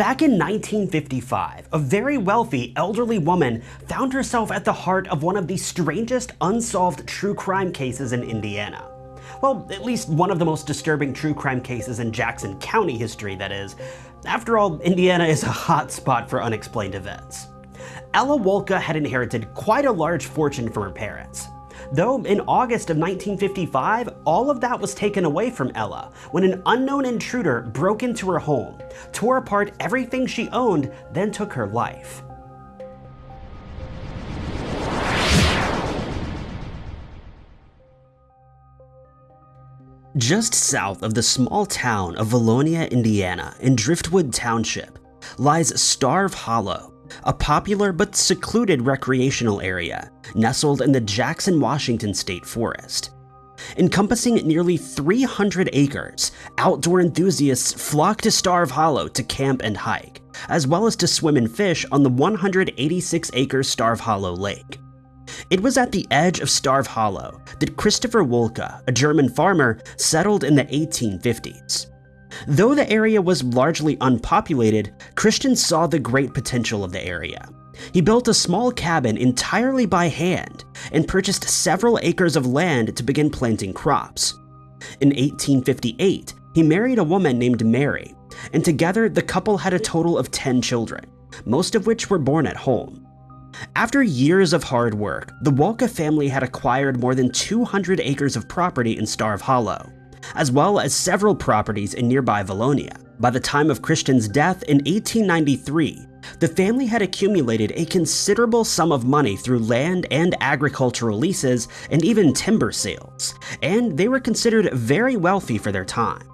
Back in 1955, a very wealthy elderly woman found herself at the heart of one of the strangest unsolved true crime cases in Indiana. Well, at least one of the most disturbing true crime cases in Jackson County history, that is. After all, Indiana is a hot spot for unexplained events. Ella Wolka had inherited quite a large fortune from her parents. Though in August of 1955, all of that was taken away from Ella when an unknown intruder broke into her home, tore apart everything she owned, then took her life. Just south of the small town of Vallonia, Indiana, in Driftwood Township, lies Starve Hollow, a popular but secluded recreational area nestled in the Jackson, Washington State Forest. Encompassing nearly 300 acres, outdoor enthusiasts flock to Starve Hollow to camp and hike, as well as to swim and fish on the 186 acre Starve Hollow Lake. It was at the edge of Starve Hollow that Christopher Wolka, a German farmer, settled in the 1850s. Though the area was largely unpopulated, Christian saw the great potential of the area. He built a small cabin entirely by hand and purchased several acres of land to begin planting crops. In 1858, he married a woman named Mary, and together the couple had a total of 10 children, most of which were born at home. After years of hard work, the Wolka family had acquired more than 200 acres of property in Starve Hollow, as well as several properties in nearby Vallonia. By the time of Christian's death in 1893, the family had accumulated a considerable sum of money through land and agricultural leases and even timber sales, and they were considered very wealthy for their time.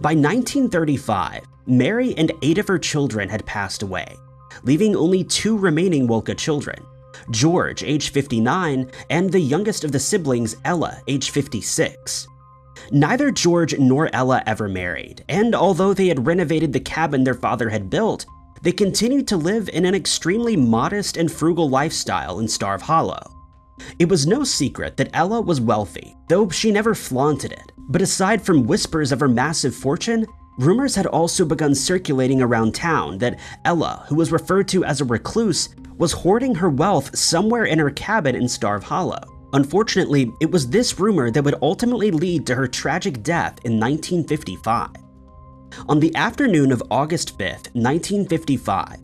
By 1935, Mary and eight of her children had passed away, leaving only two remaining Wolka children, George, age 59, and the youngest of the siblings, Ella, age 56. Neither George nor Ella ever married, and although they had renovated the cabin their father had built, they continued to live in an extremely modest and frugal lifestyle in Starve Hollow. It was no secret that Ella was wealthy, though she never flaunted it. But aside from whispers of her massive fortune, rumors had also begun circulating around town that Ella, who was referred to as a recluse, was hoarding her wealth somewhere in her cabin in Starve Hollow. Unfortunately, it was this rumor that would ultimately lead to her tragic death in 1955. On the afternoon of August 5th, 1955,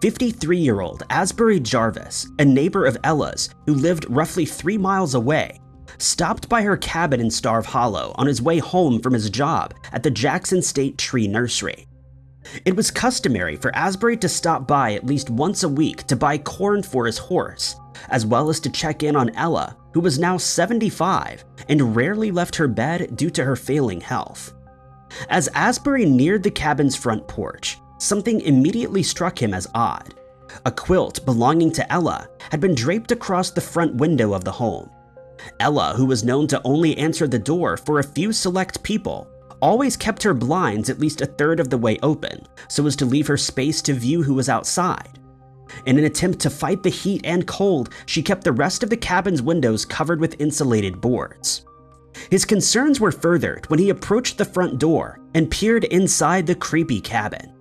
53-year-old Asbury Jarvis, a neighbor of Ella's who lived roughly three miles away, stopped by her cabin in Starve Hollow on his way home from his job at the Jackson State Tree Nursery. It was customary for Asbury to stop by at least once a week to buy corn for his horse, as well as to check in on Ella, who was now 75 and rarely left her bed due to her failing health. As Asbury neared the cabin's front porch, something immediately struck him as odd. A quilt belonging to Ella had been draped across the front window of the home. Ella, who was known to only answer the door for a few select people, always kept her blinds at least a third of the way open so as to leave her space to view who was outside. In an attempt to fight the heat and cold, she kept the rest of the cabin's windows covered with insulated boards. His concerns were furthered when he approached the front door and peered inside the creepy cabin.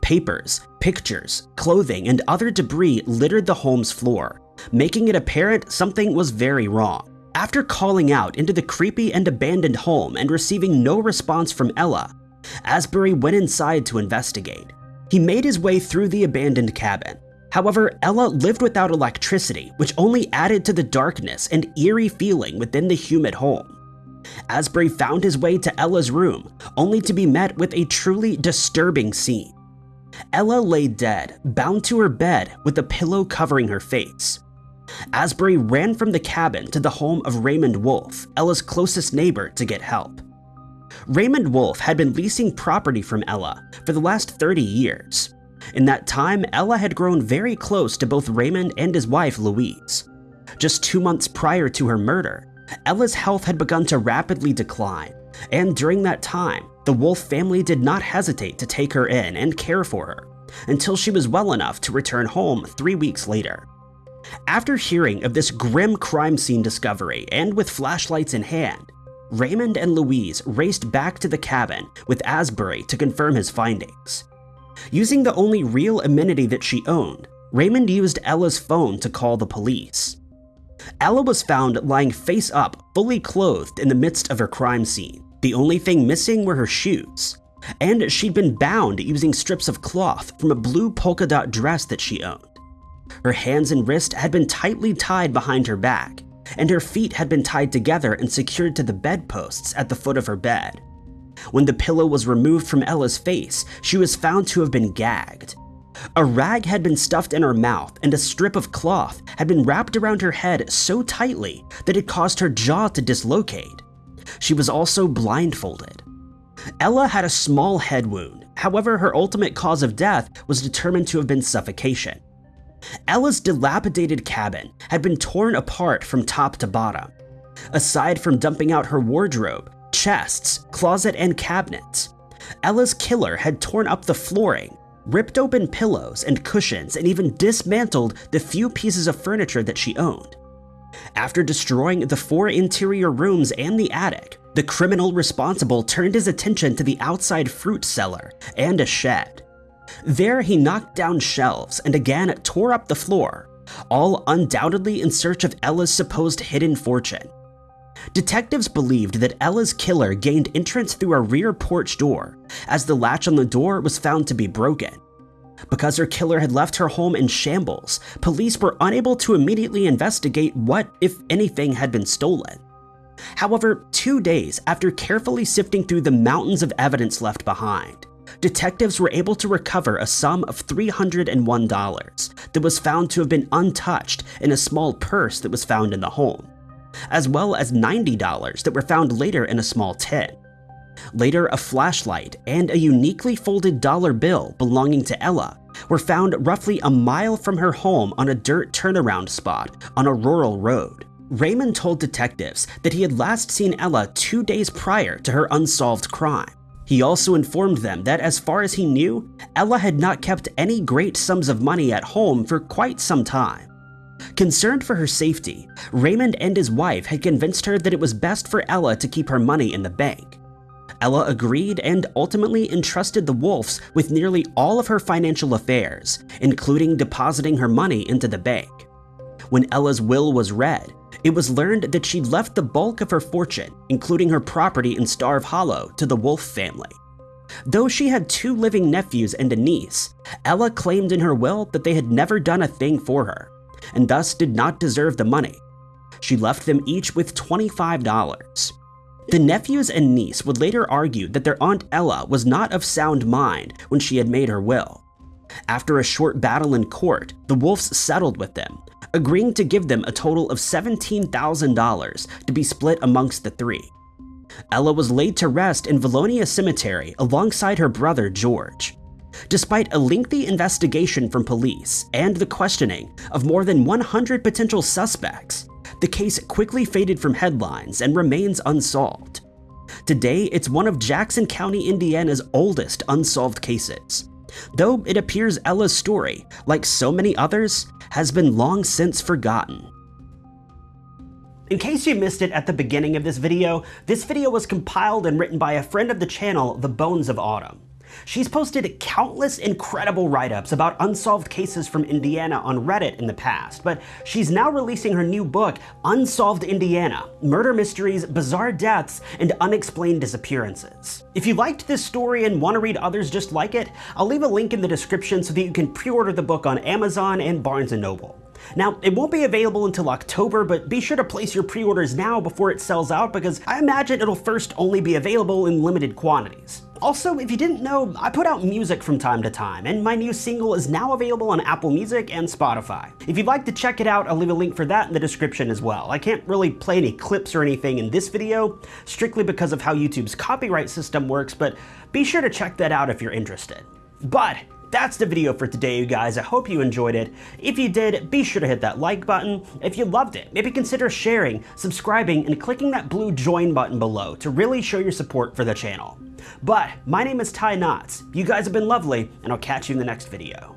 Papers, pictures, clothing, and other debris littered the home's floor, making it apparent something was very wrong. After calling out into the creepy and abandoned home and receiving no response from Ella, Asbury went inside to investigate. He made his way through the abandoned cabin. However, Ella lived without electricity, which only added to the darkness and eerie feeling within the humid home. Asbury found his way to Ella's room, only to be met with a truly disturbing scene. Ella lay dead, bound to her bed with a pillow covering her face. Asbury ran from the cabin to the home of Raymond Wolf, Ella's closest neighbor, to get help. Raymond Wolf had been leasing property from Ella for the last 30 years. In that time, Ella had grown very close to both Raymond and his wife, Louise. Just two months prior to her murder, Ella's health had begun to rapidly decline, and during that time, the Wolf family did not hesitate to take her in and care for her, until she was well enough to return home three weeks later. After hearing of this grim crime scene discovery and with flashlights in hand, Raymond and Louise raced back to the cabin with Asbury to confirm his findings. Using the only real amenity that she owned, Raymond used Ella's phone to call the police. Ella was found lying face up, fully clothed in the midst of her crime scene. The only thing missing were her shoes. And she'd been bound using strips of cloth from a blue polka dot dress that she owned. Her hands and wrists had been tightly tied behind her back, and her feet had been tied together and secured to the bedposts at the foot of her bed. When the pillow was removed from Ella's face, she was found to have been gagged. A rag had been stuffed in her mouth, and a strip of cloth had been wrapped around her head so tightly that it caused her jaw to dislocate. She was also blindfolded. Ella had a small head wound, however, her ultimate cause of death was determined to have been suffocation. Ella's dilapidated cabin had been torn apart from top to bottom. Aside from dumping out her wardrobe, chests, closet, and cabinets, Ella's killer had torn up the flooring, ripped open pillows and cushions, and even dismantled the few pieces of furniture that she owned. After destroying the four interior rooms and the attic, the criminal responsible turned his attention to the outside fruit cellar and a shed. There, he knocked down shelves and again tore up the floor, all undoubtedly in search of Ella's supposed hidden fortune. Detectives believed that Ella's killer gained entrance through a rear porch door, as the latch on the door was found to be broken. Because her killer had left her home in shambles, police were unable to immediately investigate what, if anything, had been stolen. However, two days after carefully sifting through the mountains of evidence left behind, detectives were able to recover a sum of $301 that was found to have been untouched in a small purse that was found in the home, as well as $90 that were found later in a small tin. Later, a flashlight and a uniquely folded dollar bill belonging to Ella were found roughly a mile from her home on a dirt turnaround spot on a rural road. Raymond told detectives that he had last seen Ella two days prior to her unsolved crime. He also informed them that as far as he knew, Ella had not kept any great sums of money at home for quite some time. Concerned for her safety, Raymond and his wife had convinced her that it was best for Ella to keep her money in the bank. Ella agreed and ultimately entrusted the Wolfs with nearly all of her financial affairs, including depositing her money into the bank. When Ella's will was read, it was learned that she'd left the bulk of her fortune, including her property in Starve Hollow, to the Wolf family. Though she had two living nephews and a niece, Ella claimed in her will that they had never done a thing for her, and thus did not deserve the money. She left them each with $25. The nephews and niece would later argue that their Aunt Ella was not of sound mind when she had made her will. After a short battle in court, the Wolfs settled with them, agreeing to give them a total of $17,000 to be split amongst the three. Ella was laid to rest in Vallonia Cemetery alongside her brother George. Despite a lengthy investigation from police and the questioning of more than 100 potential suspects, the case quickly faded from headlines and remains unsolved. Today, it's one of Jackson County, Indiana's oldest unsolved cases, though it appears Ella's story, like so many others, has been long since forgotten. In case you missed it at the beginning of this video, this video was compiled and written by a friend of the channel, The Bones of Autumn. She's posted countless incredible write-ups about unsolved cases from Indiana on Reddit in the past, but she's now releasing her new book, Unsolved Indiana, Murder Mysteries, Bizarre Deaths, and Unexplained Disappearances. If you liked this story and want to read others just like it, I'll leave a link in the description so that you can pre-order the book on Amazon and Barnes & Noble. Now, it won't be available until October, but be sure to place your pre-orders now before it sells out because I imagine it'll first only be available in limited quantities. Also, if you didn't know, I put out music from time to time, and my new single is now available on Apple Music and Spotify. If you'd like to check it out, I'll leave a link for that in the description as well. I can't really play any clips or anything in this video, strictly because of how YouTube's copyright system works, but be sure to check that out if you're interested. But that's the video for today, you guys. I hope you enjoyed it. If you did, be sure to hit that like button. If you loved it, maybe consider sharing, subscribing, and clicking that blue join button below to really show your support for the channel. But my name is Ty Knotts. You guys have been lovely, and I'll catch you in the next video.